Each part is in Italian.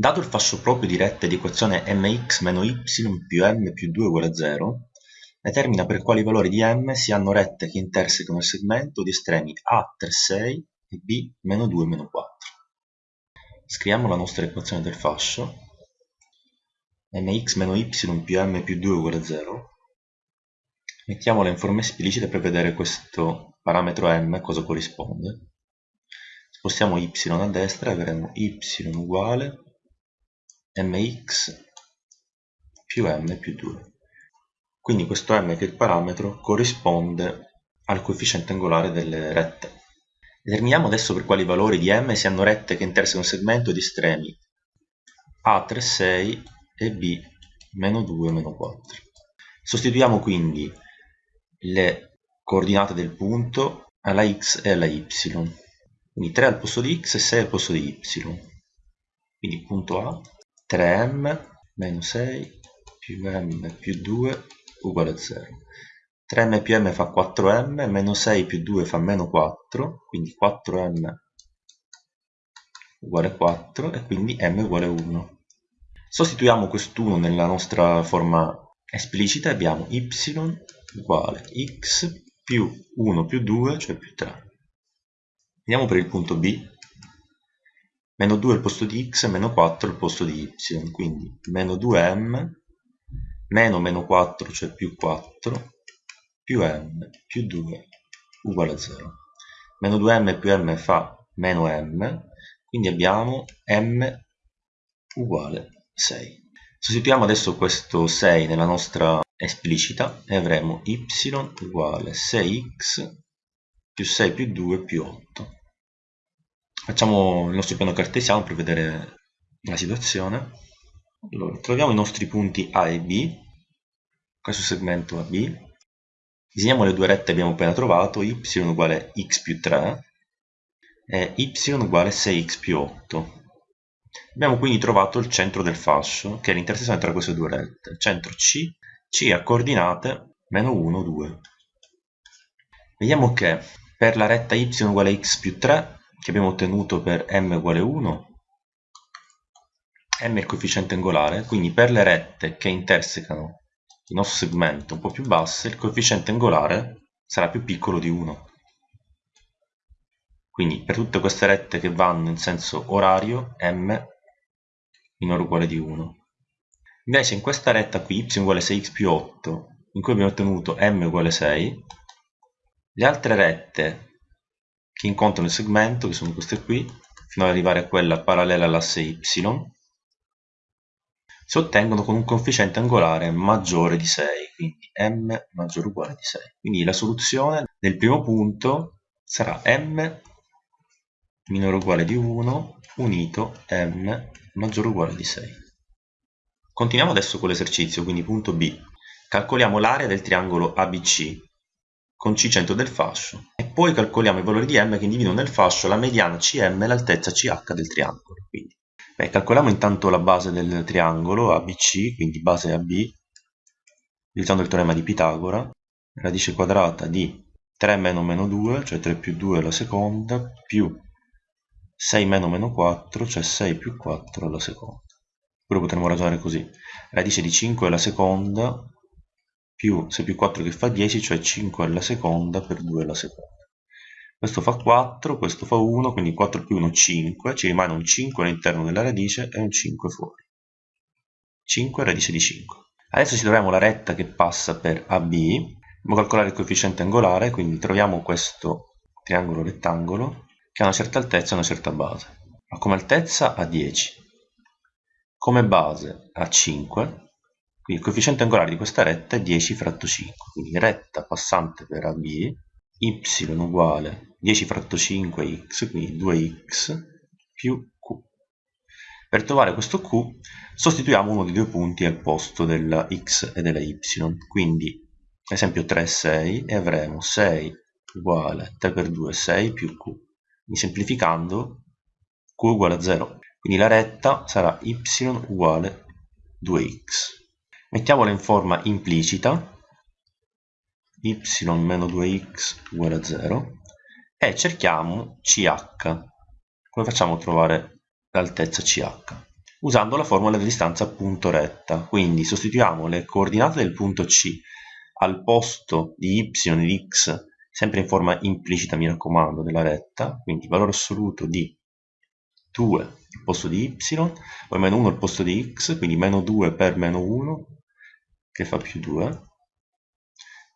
Dato il fascio proprio di rette di equazione mx meno y più m più 2 uguale a 0, determina per quali valori di m si hanno rette che intersecano il segmento di estremi a 3, 6 e b meno 2 meno 4. Scriviamo la nostra equazione del fascio mx meno y più m più 2 uguale a 0 mettiamola in forma esplicita per vedere questo parametro m cosa corrisponde. Spostiamo y a destra e avremo y uguale mx più m più 2. Quindi questo m che è il parametro corrisponde al coefficiente angolare delle rette. Determiniamo adesso per quali valori di m si hanno rette che intersecano un segmento di estremi a 3, 6 e b meno 2, meno 4. Sostituiamo quindi le coordinate del punto alla x e alla y. Quindi 3 al posto di x e 6 al posto di y. Quindi punto A 3m meno 6 più m più 2 uguale a 0. 3m più m fa 4m, meno 6 più 2 fa meno 4, quindi 4m uguale 4 e quindi m uguale 1. Sostituiamo quest'uno nella nostra forma esplicita e abbiamo y uguale x più 1 più 2, cioè più 3. Andiamo per il punto B meno 2 al posto di x e meno 4 al posto di y, quindi meno 2m, meno meno 4, cioè più 4, più m più 2 uguale a 0. Meno 2m più m fa meno m, quindi abbiamo m uguale 6. Sostituiamo adesso questo 6 nella nostra esplicita e avremo y uguale 6x più 6 più 2 più 8. Facciamo il nostro piano cartesiano per vedere la situazione. Allora, troviamo i nostri punti A e B, questo segmento AB. Disegniamo le due rette che abbiamo appena trovato, y uguale x più 3 e y uguale 6x più 8. Abbiamo quindi trovato il centro del fascio, che è l'intersezione tra queste due rette. Centro C, C a coordinate meno 1, 2. Vediamo che per la retta y uguale x più 3 che abbiamo ottenuto per m uguale 1 m è il coefficiente angolare quindi per le rette che intersecano il nostro segmento un po' più basse il coefficiente angolare sarà più piccolo di 1 quindi per tutte queste rette che vanno in senso orario m minore o uguale di 1 invece in questa retta qui y uguale 6x più 8 in cui abbiamo ottenuto m uguale 6 le altre rette che incontrano il segmento, che sono queste qui, fino ad arrivare a quella parallela all'asse y, si ottengono con un coefficiente angolare maggiore di 6, quindi m maggiore o uguale di 6. Quindi la soluzione del primo punto sarà m minore o uguale di 1 unito m maggiore o uguale di 6. Continuiamo adesso con l'esercizio, quindi punto B. Calcoliamo l'area del triangolo ABC con C centro del fascio e poi calcoliamo i valori di m che individuano nel fascio la mediana cm e l'altezza ch del triangolo. Quindi, beh, calcoliamo intanto la base del triangolo ABC, quindi base AB, utilizzando il teorema di Pitagora, radice quadrata di 3 meno meno 2, cioè 3 più 2 alla seconda, più 6 meno meno 4, cioè 6 più 4 alla seconda. Oppure potremmo ragionare così, radice di 5 alla seconda più 6 più 4 che fa 10, cioè 5 alla seconda per 2 alla seconda. Questo fa 4, questo fa 1, quindi 4 più 1 5, ci rimane un 5 all'interno della radice e un 5 fuori. 5 radice di 5. Adesso ci troviamo la retta che passa per AB, dobbiamo calcolare il coefficiente angolare, quindi troviamo questo triangolo rettangolo che ha una certa altezza e una certa base. Ma come altezza ha 10, come base ha 5 quindi il coefficiente angolare di questa retta è 10 fratto 5, quindi retta passante per AB, y uguale 10 fratto 5x, quindi 2x più q. Per trovare questo q sostituiamo uno dei due punti al posto della x e della y, quindi ad esempio 3 6 e avremo 6 uguale 3 per 2 6 più q. Quindi semplificando q uguale a 0, quindi la retta sarà y uguale 2x mettiamola in forma implicita y meno 2x uguale a 0 e cerchiamo ch come facciamo a trovare l'altezza ch usando la formula di distanza punto retta. Quindi sostituiamo le coordinate del punto C al posto di y di x, sempre in forma implicita mi raccomando della retta, quindi valore assoluto di 2 al posto di y, poi meno 1 al posto di x, quindi meno 2 per meno 1, che fa più 2,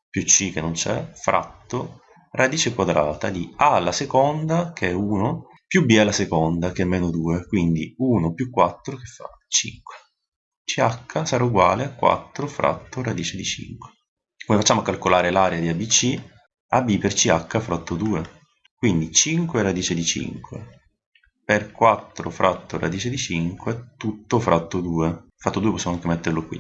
più c che non c'è, fratto radice quadrata di a alla seconda, che è 1, più b alla seconda, che è meno 2, quindi 1 più 4 che fa 5. ch sarà uguale a 4 fratto radice di 5. Come facciamo a calcolare l'area di ABC? AB per CH fratto 2. Quindi 5 radice di 5 per 4 fratto radice di 5 tutto fratto 2. Fratto 2 possiamo anche metterlo qui.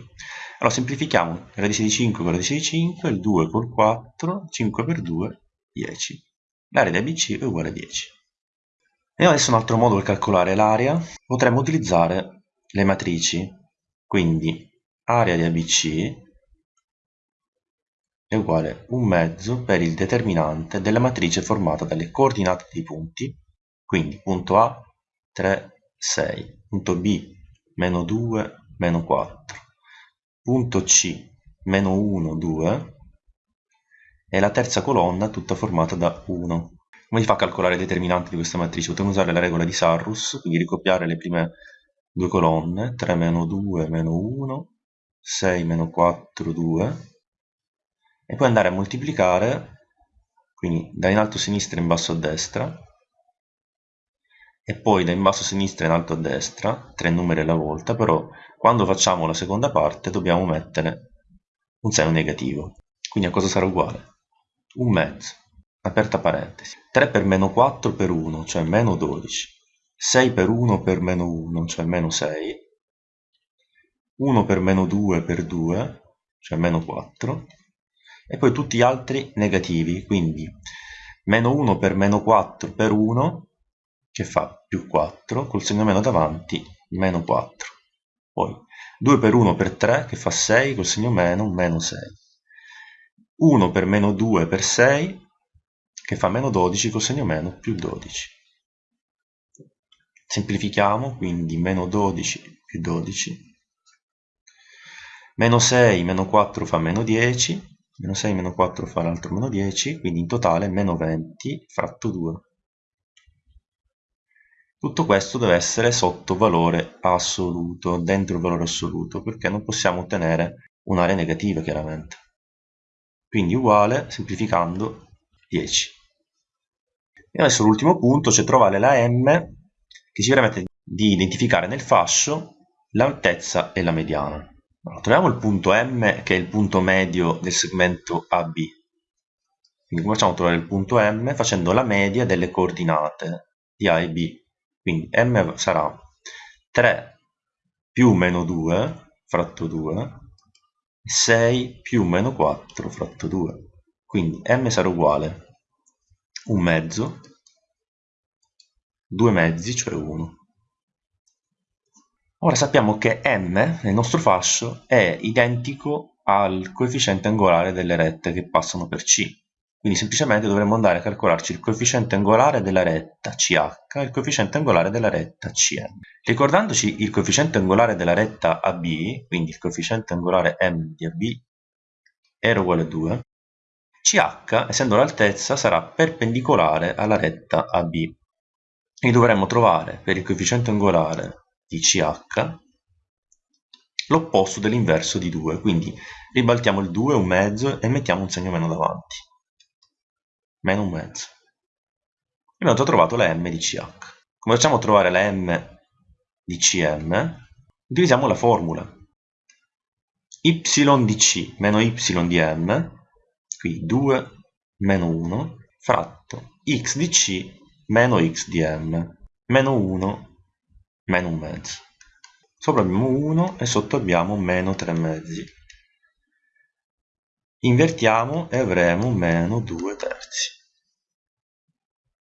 Allora semplifichiamo radice di 5 con radice di 5, il 2 col 4, 5 per 2, 10. L'area di ABC è uguale a 10. E adesso un altro modo per calcolare l'area. Potremmo utilizzare le matrici. Quindi area di ABC è uguale a un mezzo per il determinante della matrice formata dalle coordinate dei punti, quindi punto A 3, 6, punto B meno 2, meno 4, punto C meno 1, 2 e la terza colonna tutta formata da 1. Come si fa a calcolare i determinanti di questa matrice? Potremmo usare la regola di Sarrus, quindi ricopiare le prime due colonne, 3 meno 2 meno 1, 6 meno 4, 2, e poi andare a moltiplicare, quindi da in alto a sinistra in basso a destra, e poi da in basso a sinistra in alto a destra, tre numeri alla volta, però quando facciamo la seconda parte dobbiamo mettere un segno negativo. Quindi a cosa sarà uguale? Un mezzo, aperta parentesi. 3 per meno 4 per 1, cioè meno 12. 6 per 1 per meno 1, cioè meno 6. 1 per meno 2 per 2, cioè meno 4 e poi tutti gli altri negativi, quindi meno 1 per meno 4 per 1, che fa più 4, col segno meno davanti, meno 4. Poi 2 per 1 per 3, che fa 6, col segno meno, meno 6. 1 per meno 2 per 6, che fa meno 12, col segno meno, più 12. Semplifichiamo, quindi meno 12 più 12. Meno 6 meno 4 fa meno 10, meno 6 meno 4 fa l'altro meno 10, quindi in totale meno 20 fratto 2. Tutto questo deve essere sotto valore assoluto, dentro il valore assoluto, perché non possiamo ottenere un'area negativa chiaramente. Quindi uguale, semplificando, 10. E adesso l'ultimo punto, cioè trovare la m che ci permette di identificare nel fascio l'altezza e la mediana. Allora, troviamo il punto M che è il punto medio del segmento AB. Quindi come facciamo a trovare il punto M? Facendo la media delle coordinate di A e B. Quindi M sarà 3 più meno 2 fratto 2, 6 più meno 4 fratto 2. Quindi M sarà uguale un mezzo, due mezzi, cioè 1. Ora sappiamo che m nel nostro fascio è identico al coefficiente angolare delle rette che passano per C. Quindi semplicemente dovremmo andare a calcolarci il coefficiente angolare della retta CH e il coefficiente angolare della retta CM. Ricordandoci il coefficiente angolare della retta AB, quindi il coefficiente angolare M di AB, era uguale a 2, CH, essendo l'altezza, sarà perpendicolare alla retta AB. E dovremmo trovare per il coefficiente angolare di CH l'opposto dell'inverso di 2, quindi ribaltiamo il 2 un mezzo e mettiamo un segno meno davanti, meno un mezzo. Abbiamo già trovato la m di CH. Come facciamo a trovare la m di CM? Utilizziamo la formula y di C meno y di M, qui 2 meno 1, fratto x di C meno x di M, meno 1 meno un mezzo. Sopra abbiamo 1 e sotto abbiamo meno 3 mezzi. Invertiamo e avremo meno 2 terzi.